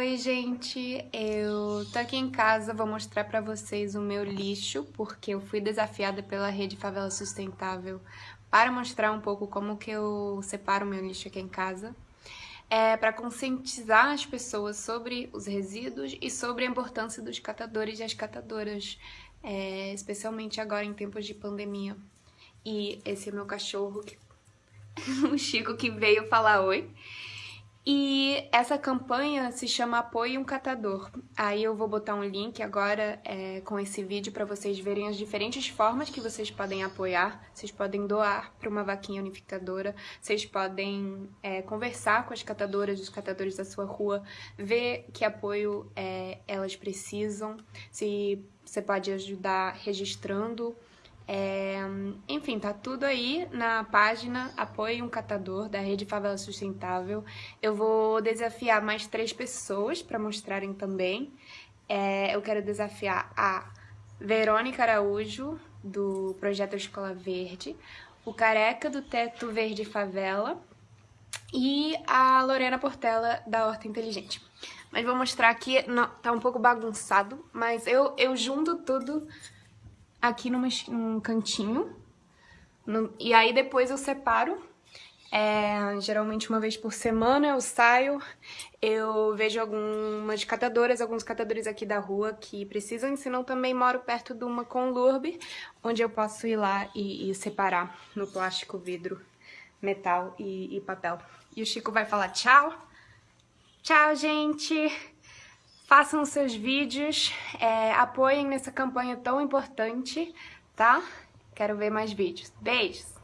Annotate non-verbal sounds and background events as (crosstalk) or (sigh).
Oi, gente! Eu tô aqui em casa, vou mostrar pra vocês o meu lixo, porque eu fui desafiada pela Rede Favela Sustentável para mostrar um pouco como que eu separo o meu lixo aqui em casa. É para conscientizar as pessoas sobre os resíduos e sobre a importância dos catadores e as catadoras, é, especialmente agora em tempos de pandemia. E esse é meu cachorro, (laughs) o Chico, que veio falar oi. E essa campanha se chama Apoie um Catador. Aí eu vou botar um link agora é, com esse vídeo para vocês verem as diferentes formas que vocês podem apoiar. Vocês podem doar para uma vaquinha unificadora, vocês podem é, conversar com as catadoras, os catadores da sua rua, ver que apoio é, elas precisam, se você pode ajudar registrando é, enfim, tá tudo aí na página Apoie um Catador da Rede Favela Sustentável. Eu vou desafiar mais três pessoas para mostrarem também. É, eu quero desafiar a Verônica Araújo, do Projeto Escola Verde, o Careca do Teto Verde Favela e a Lorena Portela, da Horta Inteligente. Mas vou mostrar aqui, não, tá um pouco bagunçado, mas eu, eu junto tudo aqui numa, num cantinho. No, e aí depois eu separo. É, geralmente uma vez por semana eu saio, eu vejo algumas catadoras, alguns catadores aqui da rua que precisam, senão também moro perto de uma conlurbe, onde eu posso ir lá e, e separar no plástico, vidro, metal e, e papel. E o Chico vai falar tchau. Tchau, gente! Façam seus vídeos, é, apoiem nessa campanha tão importante, tá? Quero ver mais vídeos. Beijos!